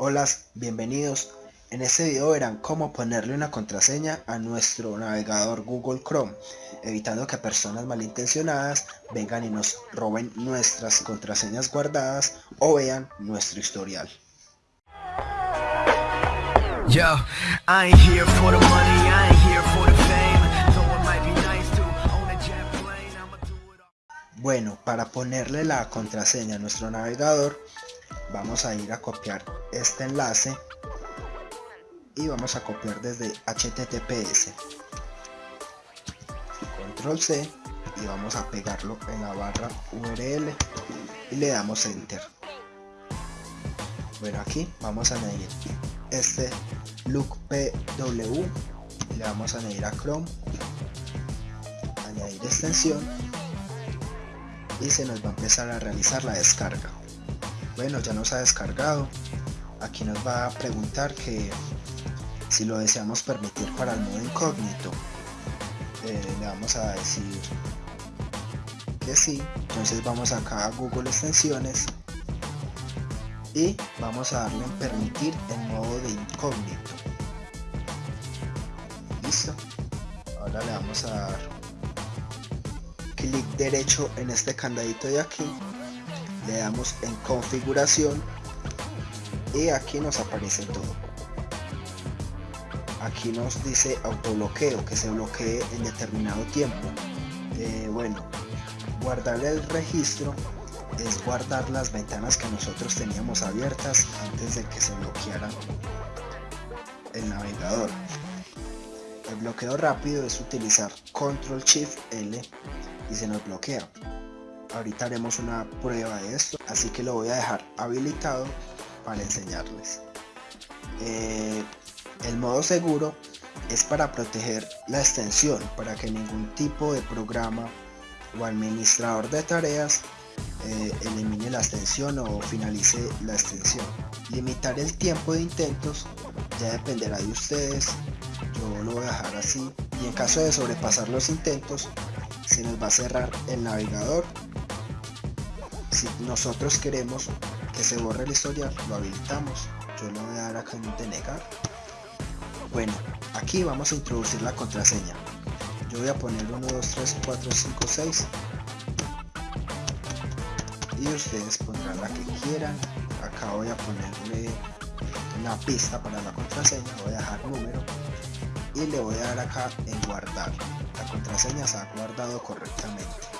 Hola, bienvenidos. En este video verán cómo ponerle una contraseña a nuestro navegador Google Chrome, evitando que personas malintencionadas vengan y nos roben nuestras contraseñas guardadas o vean nuestro historial. Bueno, para ponerle la contraseña a nuestro navegador, vamos a ir a copiar este enlace y vamos a copiar desde https control c y vamos a pegarlo en la barra url y le damos enter. Bueno aquí vamos a añadir este look pw le vamos a añadir a chrome añadir extensión y se nos va a empezar a realizar la descarga bueno ya nos ha descargado. Aquí nos va a preguntar que si lo deseamos permitir para el modo incógnito. Eh, le vamos a decir que sí. Entonces vamos acá a google extensiones y vamos a darle en permitir el modo de incógnito. Listo. Ahora le vamos a dar clic derecho en este candadito de aquí le damos en configuración. Y aquí nos aparece todo. Aquí nos dice autobloqueo que se bloquee en determinado tiempo. Eh, bueno guardar el registro es guardar las ventanas que nosotros teníamos abiertas antes de que se bloqueara el navegador. El bloqueo rápido es utilizar control shift L y se nos bloquea ahorita haremos una prueba de esto así que lo voy a dejar habilitado para enseñarles. Eh, el modo seguro es para proteger la extensión para que ningún tipo de programa o administrador de tareas eh, elimine la extensión o finalice la extensión. Limitar el tiempo de intentos ya dependerá de ustedes. Yo lo voy a dejar así. Y en caso de sobrepasar los intentos se nos va a cerrar el navegador si nosotros queremos que se borre el historial lo habilitamos. Yo lo voy a dar acá en denegar bueno aquí vamos a introducir la contraseña. Yo voy a poner 1 2 3 4 5 6 y ustedes pondrán la que quieran. Acá voy a ponerle una pista para la contraseña. Voy a dejar número. Y le voy a dar acá en guardar. La contraseña se ha guardado correctamente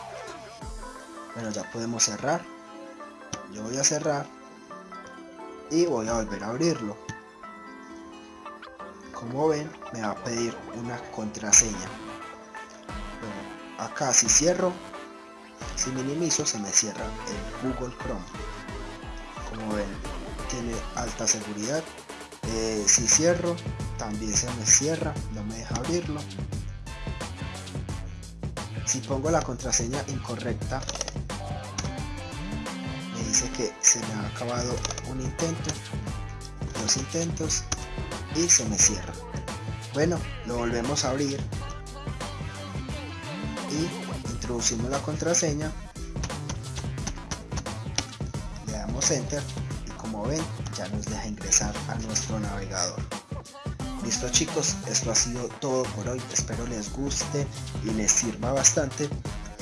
bueno ya podemos cerrar. Yo voy a cerrar y voy a volver a abrirlo. Como ven me va a pedir una contraseña. Bueno, acá si cierro si minimizo se me cierra el Google Chrome. Como ven tiene alta seguridad. Eh, si cierro también se me cierra no me deja abrirlo. Si pongo la contraseña incorrecta dice que se me ha acabado un intento dos intentos y se me cierra. Bueno lo volvemos a abrir y introducimos la contraseña le damos enter y como ven ya nos deja ingresar a nuestro navegador. Listo chicos esto ha sido todo por hoy. Espero les guste y les sirva bastante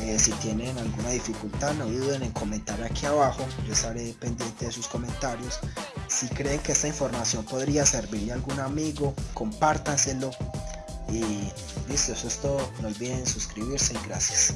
eh, si tienen alguna dificultad no duden en comentar aquí abajo. Yo estaré pendiente de sus comentarios. Si creen que esta información podría servirle a algún amigo compártanselo. Y listo eso es todo. No olviden suscribirse gracias